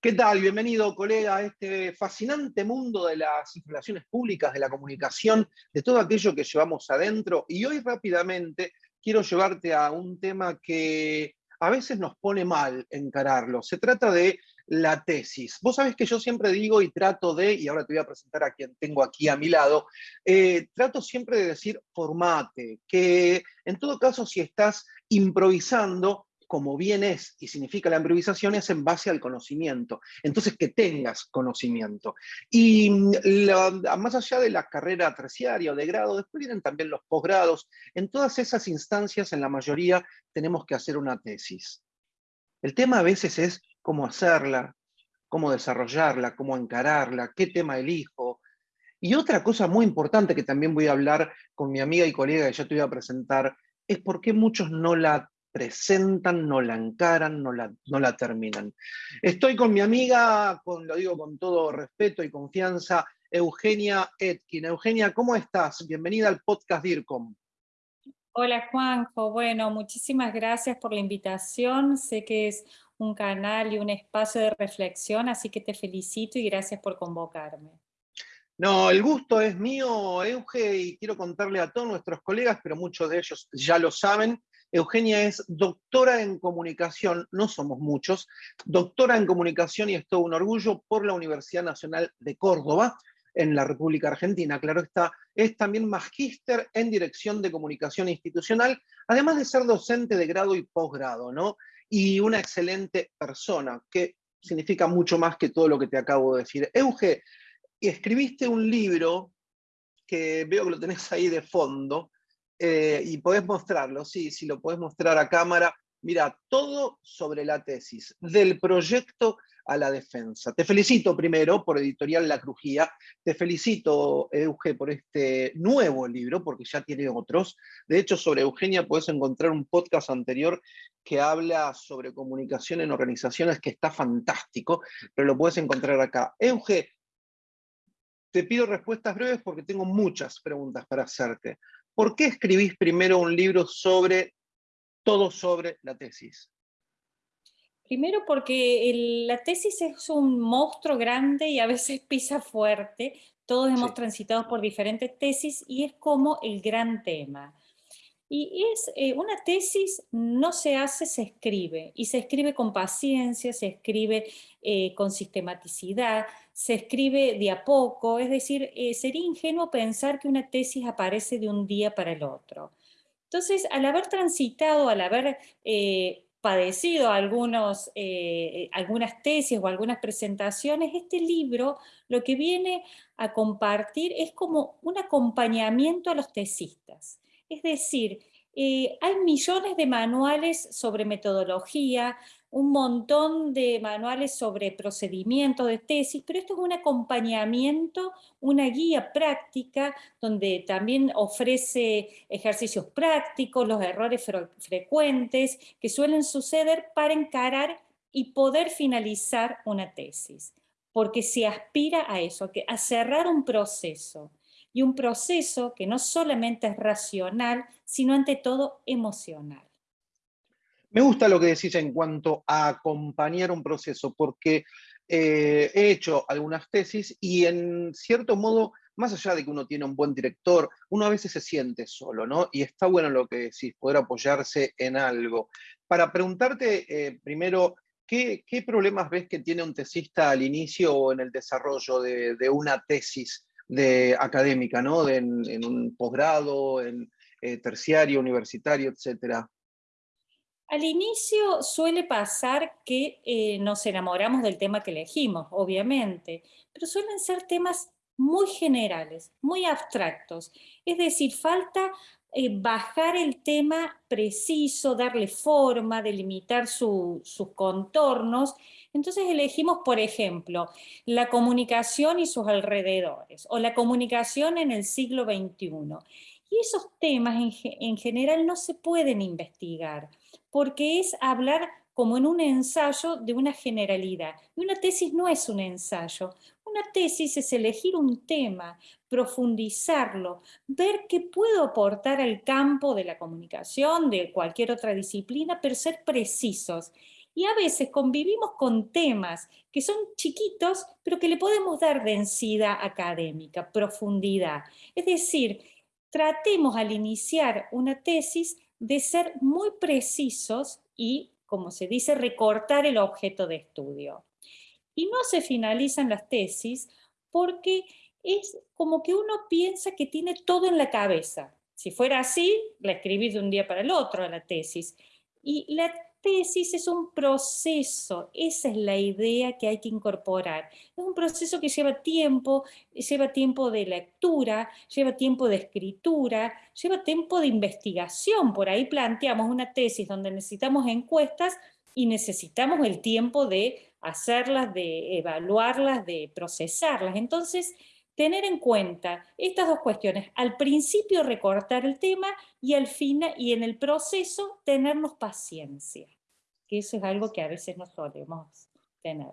¿Qué tal? Bienvenido, colega, a este fascinante mundo de las relaciones públicas, de la comunicación, de todo aquello que llevamos adentro. Y hoy rápidamente quiero llevarte a un tema que a veces nos pone mal encararlo. Se trata de la tesis. Vos sabés que yo siempre digo y trato de, y ahora te voy a presentar a quien tengo aquí a mi lado, eh, trato siempre de decir formate, que en todo caso si estás improvisando, como bien es y significa la improvisación, es en base al conocimiento. Entonces, que tengas conocimiento. Y mm, más allá de la carrera terciaria o de grado, después vienen también los posgrados. En todas esas instancias, en la mayoría, tenemos que hacer una tesis. El tema a veces es cómo hacerla, cómo desarrollarla, cómo encararla, qué tema elijo. Y otra cosa muy importante que también voy a hablar con mi amiga y colega que ya te voy a presentar, es por qué muchos no la presentan, no la encaran, no la, no la terminan. Estoy con mi amiga, con, lo digo con todo respeto y confianza, Eugenia Etkin. Eugenia, ¿cómo estás? Bienvenida al podcast DIRCOM. Hola Juanjo, bueno, muchísimas gracias por la invitación. Sé que es un canal y un espacio de reflexión, así que te felicito y gracias por convocarme. No, el gusto es mío, Euge, y quiero contarle a todos nuestros colegas, pero muchos de ellos ya lo saben, Eugenia es doctora en comunicación, no somos muchos, doctora en comunicación y es todo un orgullo por la Universidad Nacional de Córdoba, en la República Argentina. Claro está, es también magíster en dirección de comunicación institucional, además de ser docente de grado y posgrado, ¿no? Y una excelente persona, que significa mucho más que todo lo que te acabo de decir. Euge, escribiste un libro que veo que lo tenés ahí de fondo, eh, y podés mostrarlo, sí, si lo podés mostrar a cámara. Mira, todo sobre la tesis, del proyecto a la defensa. Te felicito primero por Editorial La Crujía, te felicito, Euge, por este nuevo libro, porque ya tiene otros. De hecho, sobre Eugenia puedes encontrar un podcast anterior que habla sobre comunicación en organizaciones que está fantástico, pero lo puedes encontrar acá. Euge, te pido respuestas breves porque tengo muchas preguntas para hacerte. ¿Por qué escribís primero un libro sobre todo sobre la tesis? Primero porque la tesis es un monstruo grande y a veces pisa fuerte. Todos hemos transitado por diferentes tesis y es como el gran tema. Y es, eh, una tesis no se hace, se escribe, y se escribe con paciencia, se escribe eh, con sistematicidad, se escribe de a poco, es decir, eh, sería ingenuo pensar que una tesis aparece de un día para el otro. Entonces, al haber transitado, al haber padecido algunos, algunas tesis o algunas presentaciones, este libro lo que viene a compartir es como un acompañamiento a los tesistas. Es decir, eh, hay millones de manuales sobre metodología, un montón de manuales sobre procedimiento de tesis, pero esto es un acompañamiento, una guía práctica, donde también ofrece ejercicios prácticos, los errores frecuentes que suelen suceder para encarar y poder finalizar una tesis, porque se aspira a eso, a cerrar un proceso y un proceso que no solamente es racional, sino ante todo emocional. Me gusta lo que decís en cuanto a acompañar un proceso, porque eh, he hecho algunas tesis y en cierto modo, más allá de que uno tiene un buen director, uno a veces se siente solo, ¿no? Y está bueno lo que decís, poder apoyarse en algo. Para preguntarte eh, primero, ¿qué, problemas ves que tiene un tesista al inicio o en el desarrollo de, de una tesis? De académica, ¿no? en, un posgrado, en eh, terciario, universitario, etc. Al inicio suele pasar que eh, nos enamoramos del tema que elegimos, obviamente, pero suelen ser temas muy generales, muy abstractos. Es decir, falta eh, bajar el tema preciso, darle forma, delimitar sus contornos. Entonces elegimos, por ejemplo, la comunicación y sus alrededores, o la comunicación en el siglo XXI. Y esos temas en, en general no se pueden investigar, porque es hablar como en un ensayo de una generalidad. Y una tesis no es un ensayo. Una tesis es elegir un tema, profundizarlo, ver qué puedo aportar al campo de la comunicación, de cualquier otra disciplina, pero ser precisos. Y a veces convivimos con temas que son chiquitos, pero que le podemos dar densidad académica, profundidad. Es decir, tratemos al iniciar una tesis de ser muy precisos y, como se dice, recortar el objeto de estudio. Y no se finalizan las tesis porque es como que uno piensa que tiene todo en la cabeza. Si fuera así, la escribí de un día para el otro a la tesis. Y la tesis es un proceso, esa es la idea que hay que incorporar. Es un proceso que lleva tiempo, lleva tiempo de lectura, lleva tiempo de escritura, lleva tiempo de investigación. Por ahí planteamos una tesis donde necesitamos encuestas y necesitamos el tiempo de hacerlas, de evaluarlas, de procesarlas. Entonces, tener en cuenta estas dos cuestiones. Al principio recortar el tema y al final y en el proceso tenernos paciencia, que eso es algo que a veces no solemos tener.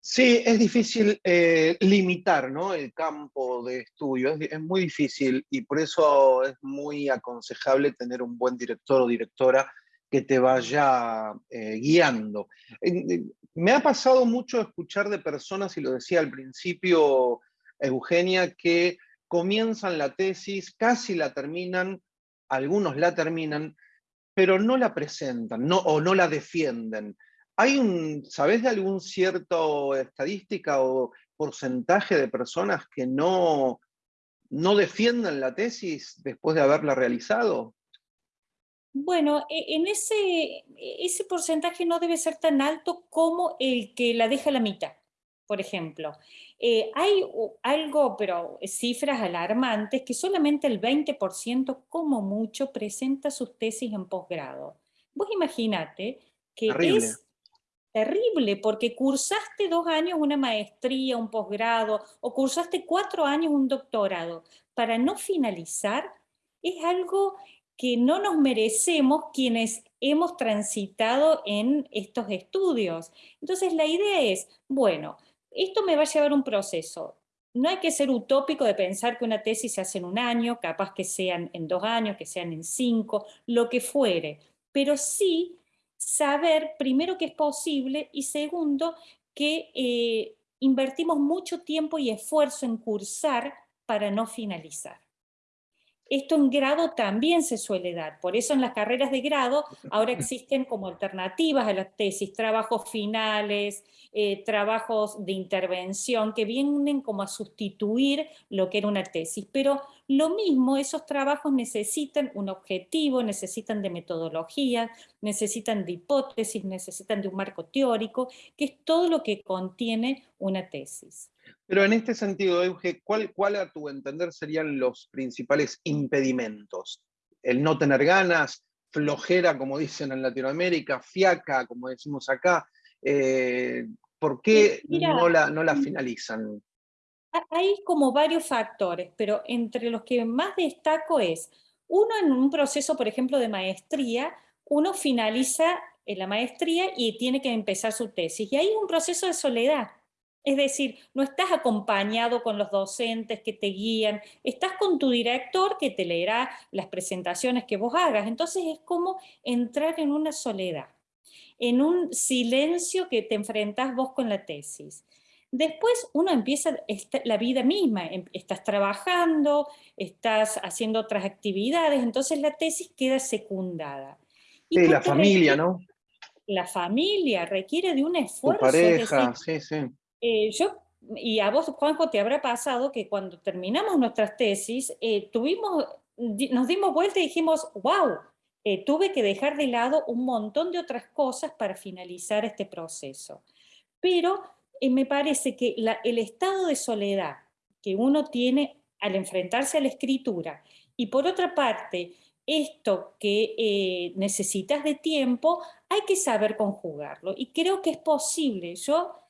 Sí, es difícil eh, limitar ¿no? el campo de estudio, es, muy difícil y por eso es muy aconsejable tener un buen director o directora que te vaya eh, guiando. me ha pasado mucho escuchar de personas, y lo decía al principio, Eugenia, que comienzan la tesis, casi la terminan, algunos la terminan, pero no la presentan no, o no la defienden. ¿Hay un, sabes de algún cierto estadística o porcentaje de personas que no, no defienden la tesis después de haberla realizado? Bueno, e, en ese, ese porcentaje no debe ser tan alto como el que la deja a la mitad por ejemplo. Eh, hay algo, pero cifras alarmantes, que solamente el 20% como mucho presenta sus tesis en posgrado. Vos imaginate que es terrible porque cursaste dos años una maestría, un posgrado, o cursaste cuatro años un doctorado. Para no finalizar, es algo que no nos merecemos quienes hemos transitado en estos estudios. Entonces la idea es, bueno, esto me va a llevar un proceso. No hay que ser utópico de pensar que una tesis se hace en un año, capaz que sean en dos años, que sean en cinco, lo que fuere, pero sí saber primero que es posible y segundo que eh, invertimos mucho tiempo y esfuerzo en cursar para no finalizar. Esto en grado también se suele dar, por eso en las carreras de grado ahora existen como alternativas a las tesis, trabajos finales, eh, trabajos de intervención que vienen como a sustituir lo que era una tesis, pero lo mismo, esos trabajos necesitan un objetivo, necesitan de metodología, necesitan de hipótesis, necesitan de un marco teórico, que es todo lo que contiene una tesis. Pero en este sentido, Euge, ¿cuál, ¿cuál a tu entender serían los principales impedimentos? El no tener ganas, flojera, como dicen en Latinoamérica, fiaca, como decimos acá. Eh, ¿Por qué no, la, no la finalizan? Hay como varios factores, pero entre los que más destaco es, uno en un proceso, por ejemplo, de maestría, uno finaliza la maestría y tiene que empezar su tesis. Y hay un proceso de soledad. Es decir, no estás acompañado con los docentes que te guían, estás con tu director que te leerá las presentaciones que vos hagas. Entonces es como entrar en una soledad, en un silencio que te enfrentas vos con la tesis. Después uno empieza la vida misma, em, estás trabajando, estás haciendo otras actividades, entonces la tesis queda secundada. Y la familia, ¿no? La familia requiere de un esfuerzo. Tu pareja, sí, sí eh, yo, y a vos, Juanjo, te habrá pasado que cuando terminamos nuestras tesis, eh, tuvimos, nos dimos vuelta y dijimos, wow, eh, tuve que dejar de lado un montón de otras cosas para finalizar este proceso. Pero me parece que el estado de soledad que uno tiene al enfrentarse a la escritura y por otra parte, esto que necesitas de tiempo, hay que saber conjugarlo. Y creo que es posible. Yo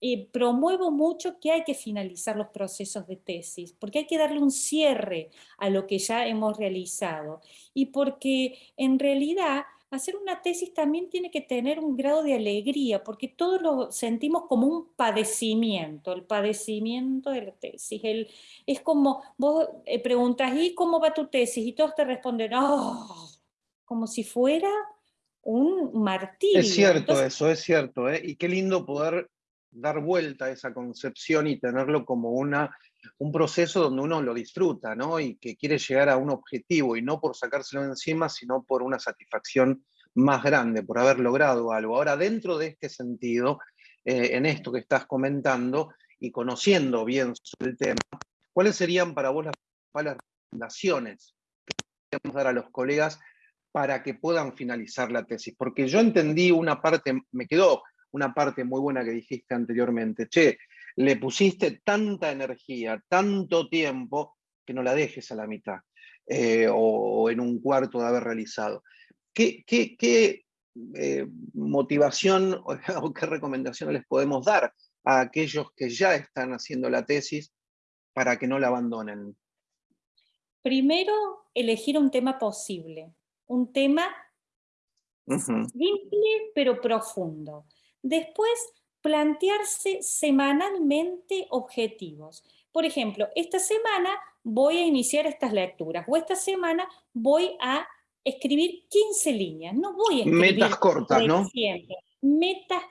eh, promuevo mucho que hay que finalizar los procesos de tesis, porque hay que darle un cierre a lo que ya hemos realizado y porque en realidad hacer una tesis también tiene que tener un grado de alegría, porque todos lo sentimos como un padecimiento, el padecimiento de la tesis. El, es como, vos eh, preguntas, ¿y cómo va tu tesis? Y todos te responden, oh, como si fuera un martirio. Es cierto eso, es cierto, ¿eh? y qué lindo poder dar vuelta a esa concepción y tenerlo como una, un proceso donde uno lo disfruta, ¿no? Y que quiere llegar a un objetivo, y no por sacárselo encima, sino por una satisfacción más grande, por haber logrado algo. Ahora, dentro de este sentido, eh, en esto que estás comentando, y conociendo bien el tema, ¿cuáles serían para vos las principales recomendaciones que podemos dar a los colegas para que puedan finalizar la tesis? Porque yo entendí una parte, me quedó una parte muy buena que dijiste anteriormente. Che, le pusiste tanta energía, tanto tiempo, que no la dejes a la mitad eh, o, en un cuarto de haber realizado. ¿Qué, qué, eh, motivación o qué recomendaciones les podemos dar a aquellos que ya están haciendo la tesis para que no la abandonen? Primero, elegir un tema posible, un tema simple pero profundo. Después, plantearse semanalmente objetivos. Por ejemplo, esta semana voy a iniciar estas lecturas o esta semana voy a escribir 15 líneas. No voy a escribir... Metas cortas, ¿no? Metas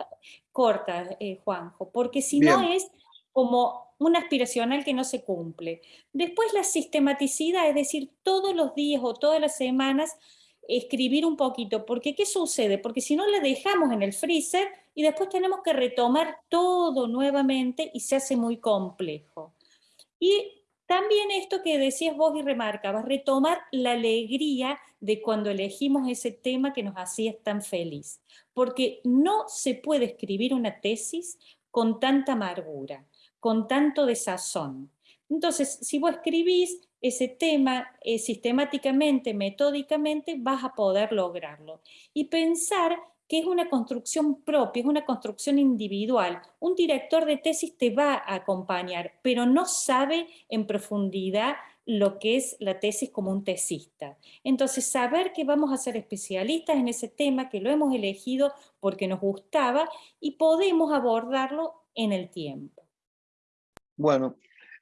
cortas, eh, Juanjo, porque si no es como un aspiracional que no se cumple. Después la sistematicidad, es decir, todos los días o todas las semanas escribir un poquito, porque ¿qué sucede? Porque si no la dejamos en el freezer y después tenemos que retomar todo nuevamente y se hace muy complejo. Y también esto que decías vos y remarcabas, retomar la alegría de cuando elegimos ese tema que nos hacía tan feliz. Porque no se puede escribir una tesis con tanta amargura, con tanto desazón. Entonces, si vos escribís ese tema eh, sistemáticamente, metódicamente, vas a poder lograrlo. Y pensar que es una construcción propia, es una construcción individual. Un director de tesis te va a acompañar, pero no sabe en profundidad lo que es la tesis como un tesista. Entonces, saber que vamos a ser especialistas en ese tema, que lo hemos elegido porque nos gustaba y podemos abordarlo en el tiempo. Bueno,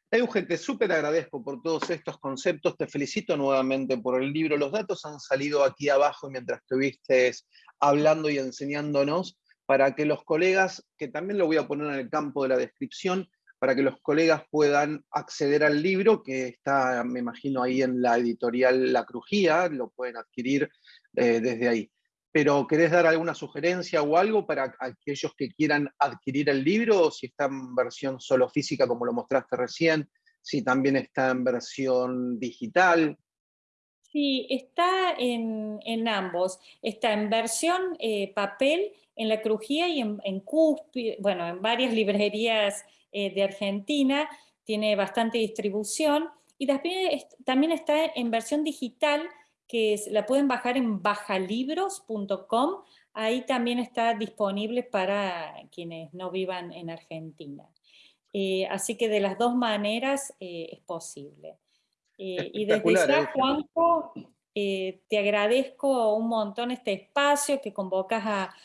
Eugen, te súper agradezco por todos estos conceptos, te felicito nuevamente por el libro. Los datos han salido aquí abajo mientras estuviste hablando y enseñándonos para que los colegas, que también lo voy a poner en el campo de la descripción, para que los colegas puedan acceder al libro, que está, me imagino, ahí en la editorial La Crujía, lo pueden adquirir eh, desde ahí. Pero ¿querés dar alguna sugerencia o algo para aquellos que quieran adquirir el libro, si está en versión solo física, como lo mostraste recién, si también está en versión digital? Sí, está en, ambos. Está en versión eh, papel, en la crujía y en, en bueno, en varias librerías eh, de Argentina, tiene bastante distribución. Y también está en versión digital, que la pueden bajar en bajalibros.com. Ahí también está disponible para quienes no vivan en Argentina. Eh, así que de las dos maneras es posible. Eh, y desde ya, ¿eh? Juanjo, eh, te agradezco un montón este espacio que convocas a,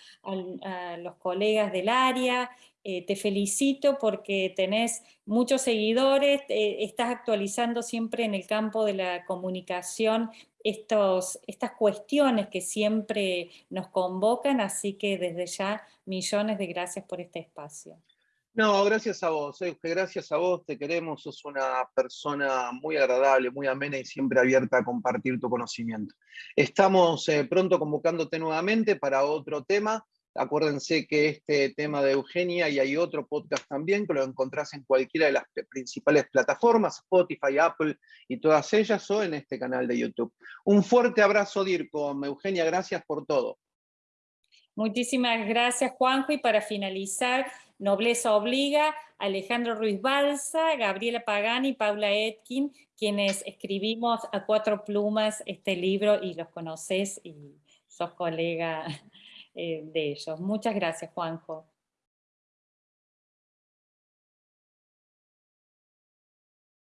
los colegas del área, te felicito porque tenés muchos seguidores, estás actualizando siempre en el campo de la comunicación estos, estas cuestiones que siempre nos convocan, así que desde ya millones de gracias por este espacio. No, gracias a vos, gracias a vos, te queremos, sos una persona muy agradable, muy amena y siempre abierta a compartir tu conocimiento. Estamos eh, pronto convocándote nuevamente para otro tema. Acuérdense que este tema de Eugenia y hay otro podcast también que lo encontrás en cualquiera de las principales plataformas, Spotify, Apple y todas ellas o en este canal de YouTube. Un fuerte abrazo, Dirco. Eugenia, gracias por todo. Muchísimas gracias, Juanjo. Y para finalizar, Nobleza Obliga, Alejandro Ruiz Balsa, Gabriela Pagani y Paula Etkin, quienes escribimos a cuatro plumas este libro y los conoces y sos colega eh, de ellos. Muchas gracias, Juanjo.